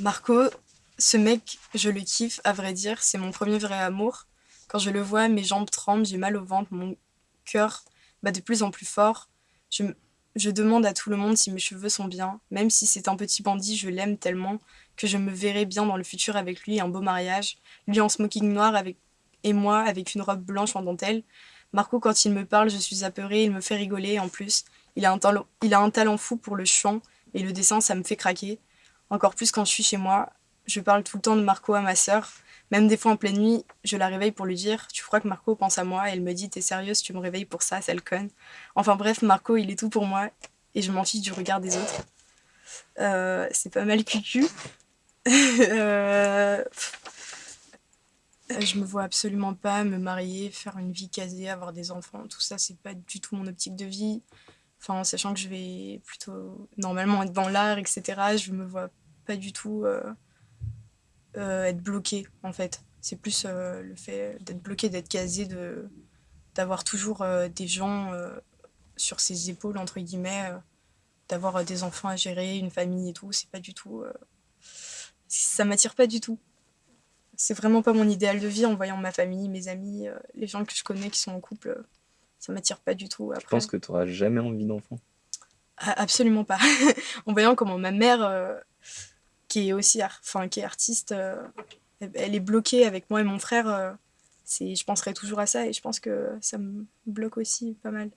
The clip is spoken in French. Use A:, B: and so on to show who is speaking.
A: Marco, ce mec, je le kiffe, à vrai dire, c'est mon premier vrai amour. Quand je le vois, mes jambes tremblent, j'ai mal au ventre, mon cœur bat de plus en plus fort. Je, je demande à tout le monde si mes cheveux sont bien. Même si c'est un petit bandit, je l'aime tellement que je me verrai bien dans le futur avec lui, un beau mariage. Lui en smoking noir avec... et moi avec une robe blanche en dentelle. Marco, quand il me parle, je suis apeurée, il me fait rigoler en plus. Il a un, il a un talent fou pour le chant et le dessin, ça me fait craquer. Encore plus quand je suis chez moi. Je parle tout le temps de Marco à ma sœur. Même des fois en pleine nuit, je la réveille pour lui dire « Tu crois que Marco pense à moi ?» Et elle me dit « T'es sérieuse, tu me réveilles pour ça, sale conne ?» Enfin bref, Marco, il est tout pour moi et je m'en fiche du regard des autres. Euh, c'est pas mal cucu. euh... Je me vois absolument pas me marier, faire une vie casée, avoir des enfants. Tout ça, c'est pas du tout mon optique de vie. Enfin, sachant que je vais plutôt normalement être dans l'art, etc. Je me vois pas du tout euh, euh, être bloquée, en fait. C'est plus euh, le fait d'être bloqué, d'être casé, de d'avoir toujours des gens sur ses épaules, entre guillemets, d'avoir des enfants à gérer, une famille et tout. C'est pas du tout... Ça m'attire pas du tout. C'est vraiment pas mon idéal de vie en voyant ma famille, mes amis, euh, les gens que je connais qui sont en couple. euh, ça m'attire pas du tout. Après.
B: Je pense que tu n'auras jamais envie d'enfant.
A: Ah, absolument pas. en voyant comment ma mère, euh, qui est aussi enfin, qui est artiste, euh, elle- est bloquée avec moi et mon frère, euh, je penserai toujours à ça et je pense que ça me bloque aussi pas mal.